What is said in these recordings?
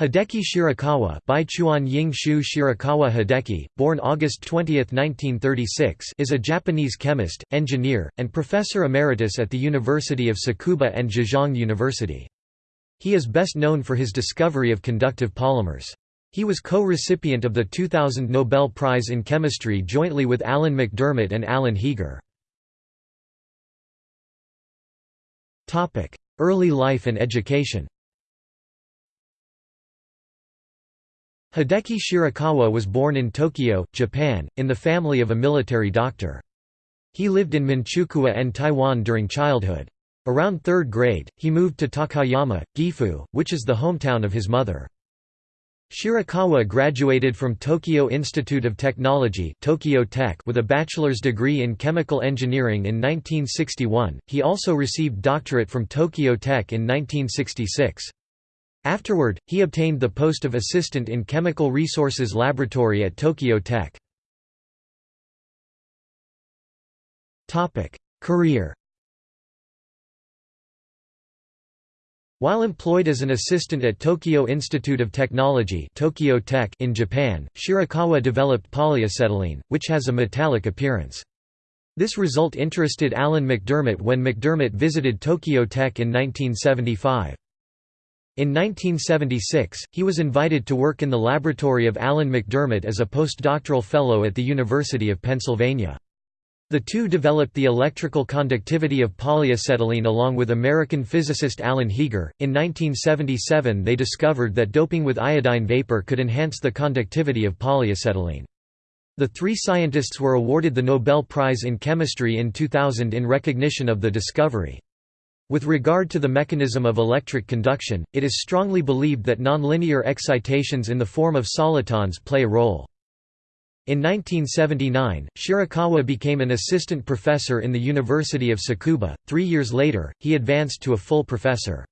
Hideki Shirakawa Baichuan Ying Shu Shirakawa Hideki, born August 20, 1936 is a Japanese chemist, engineer, and professor emeritus at the University of Tsukuba and Zhejiang University. He is best known for his discovery of conductive polymers. He was co-recipient of the 2000 Nobel Prize in Chemistry jointly with Alan MacDiarmid and Alan Heeger. Early life and education Hideki Shirakawa was born in Tokyo, Japan, in the family of a military doctor. He lived in Manchukuo and Taiwan during childhood. Around third grade, he moved to Takayama, Gifu, which is the hometown of his mother. Shirakawa graduated from Tokyo Institute of Technology Tokyo Tech with a bachelor's degree in chemical engineering in 1961. He also received doctorate from Tokyo Tech in 1966. Afterward, he obtained the post of assistant in Chemical Resources Laboratory at Tokyo Tech. Career While employed as an assistant at Tokyo Institute of Technology Tokyo Tech in Japan, Shirakawa developed polyacetylene, which has a metallic appearance. This result interested Alan MacDiarmid when MacDiarmid visited Tokyo Tech in 1975. In 1976, he was invited to work in the laboratory of Alan MacDiarmid as a postdoctoral fellow at the University of Pennsylvania. The two developed the electrical conductivity of polyacetylene along with American physicist Alan Heeger. In 1977, they discovered that doping with iodine vapor could enhance the conductivity of polyacetylene. The three scientists were awarded the Nobel Prize in Chemistry in 2000 in recognition of the discovery. With regard to the mechanism of electric conduction, it is strongly believed that nonlinear excitations in the form of solitons play a role. In 1979, Shirakawa became an assistant professor in the University of Tsukuba. Three years later, he advanced to a full professor.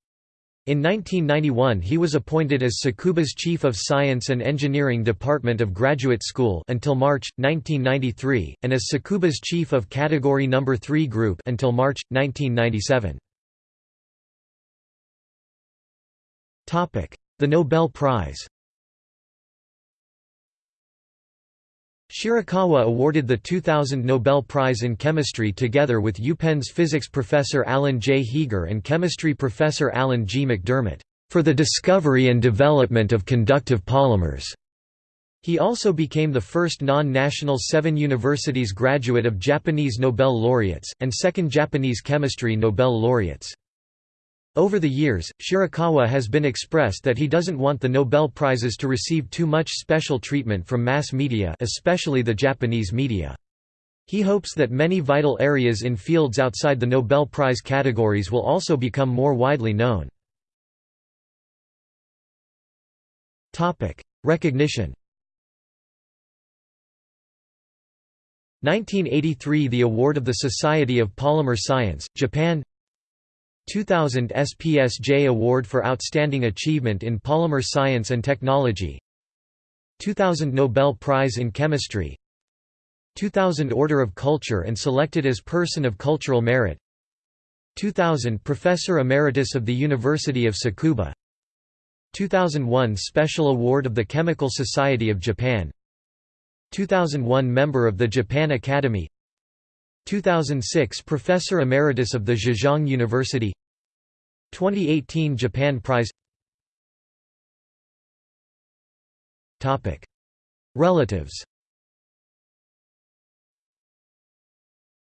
In 1991 he was appointed as Tsukuba's Chief of Science and Engineering Department of Graduate School until March, 1993, and as Tsukuba's Chief of Category No. 3 Group until March, 1997. The Nobel Prize Shirakawa awarded the 2000 Nobel Prize in Chemistry together with UPenn's physics professor Alan J. Heeger and chemistry professor Alan G. MacDiarmid, "...for the discovery and development of conductive polymers." He also became the first non-national Seven Universities graduate of Japanese Nobel laureates, and second Japanese chemistry Nobel laureates. Over the years, Shirakawa has been expressed that he doesn't want the Nobel Prizes to receive too much special treatment from mass media especially the Japanese media. He hopes that many vital areas in fields outside the Nobel Prize categories will also become more widely known. Recognition 1983 – The Award of the Society of Polymer Science, Japan 2000 SPSJ Award for Outstanding Achievement in Polymer Science and Technology. 2000 Nobel Prize in Chemistry. 2000 Order of Culture and selected as Person of Cultural Merit. 2000 Professor Emeritus of the University of Tsukuba 2001 Special Award of the Chemical Society of Japan. 2001 Member of the Japan Academy. 2006 Professor Emeritus of the Zhejiang University 2018 Japan Prize Topic Relatives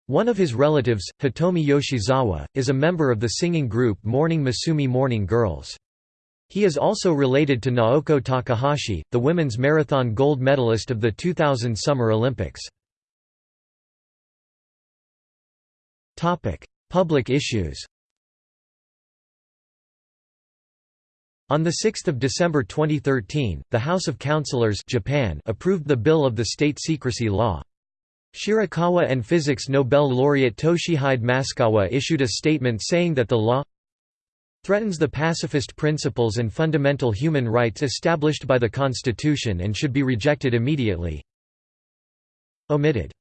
One of his relatives, Hitomi Yoshizawa, is a member of the singing group Morning Musume Morning Girls. He is also related to Naoko Takahashi, the women's marathon gold medalist of the 2000 Summer Olympics. Public issues. On 6 December 2013, the House of Councillors Japan approved the Bill of the State Secrecy Law. Shirakawa and physics Nobel laureate Toshihide Maskawa issued a statement saying that the law threatens the pacifist principles and fundamental human rights established by the Constitution and should be rejected immediately. Omitted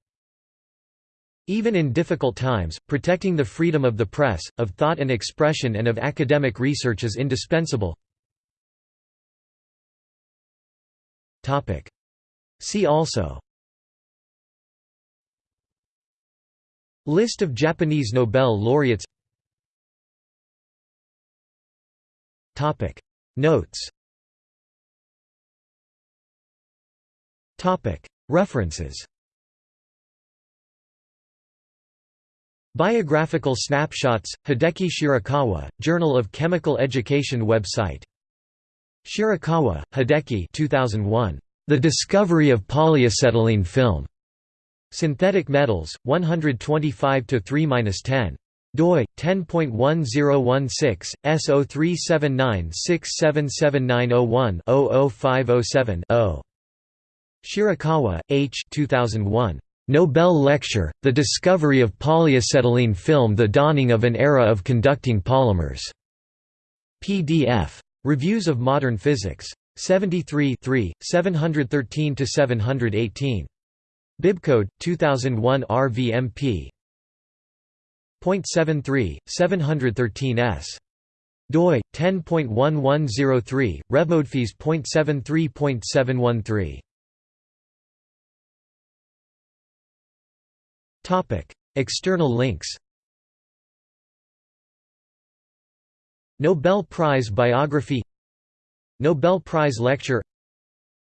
even in difficult times, protecting the freedom of the press, of thought and expression and of academic research is indispensable. See also. List of Japanese Nobel laureates. Notes. References. Biographical snapshots, Hideki Shirakawa, Journal of Chemical Education website Shirakawa, Hideki 2001. The Discovery of Polyacetylene Film. Synthetic Metals, 125 3-10 doi 10.1016 S0379677901-00507-0. Shirakawa, H. 2001. Nobel Lecture, The Discovery of Polyacetylene Film The Dawning of an Era of Conducting Polymers. PDF. Reviews of Modern Physics. 73 713–718. Bibcode, 2001 RVMP. .73, 713s. doi 10.1103 revmodefees.73.713 Topic External links Nobel Prize biography Nobel Prize lecture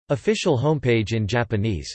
Official homepage in Japanese